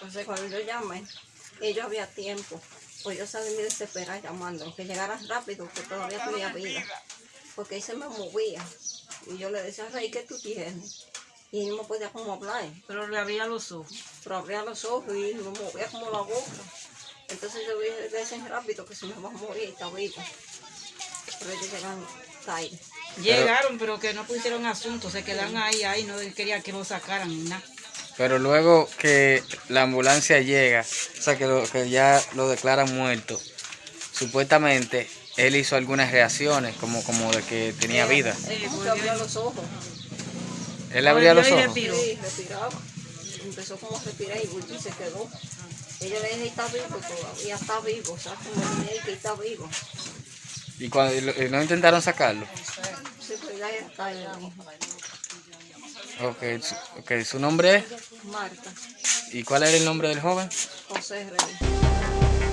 Entonces cuando yo llamé, ellos había tiempo. Pues yo salí me desesperada llamando, que llegara rápido, que todavía tenía vida. Porque él se me movía. Y yo le decía, Rey, ¿qué tú tienes? Y él no podía como hablar. Pero le abría los ojos. Pero abría los ojos y me movía como la boca. Entonces yo dije, decían rápido que se me va a morir, está vivo. Pero ellos llegan tarde. Llegaron, pero que no pusieron asunto, se quedan ahí, ahí, no quería que lo sacaran ni nada. Pero luego que la ambulancia llega, o sea, que, lo- que ya lo declaran muerto, supuestamente él hizo algunas reacciones, como, como de que tenía vida. Sí, abría los ojos. Él abría los ojos. Sí, respiraba. Empezó como a respirar y volvió y se quedó. Ella le dije, está vivo todavía, está vivo, o sea, como dije que está vivo. Y cuando y no intentaron sacarlo. Sí, pues ya está ahí. Ok, su, ok, su nombre es. Marta, ¿Y cuál era el nombre del joven? José Rey.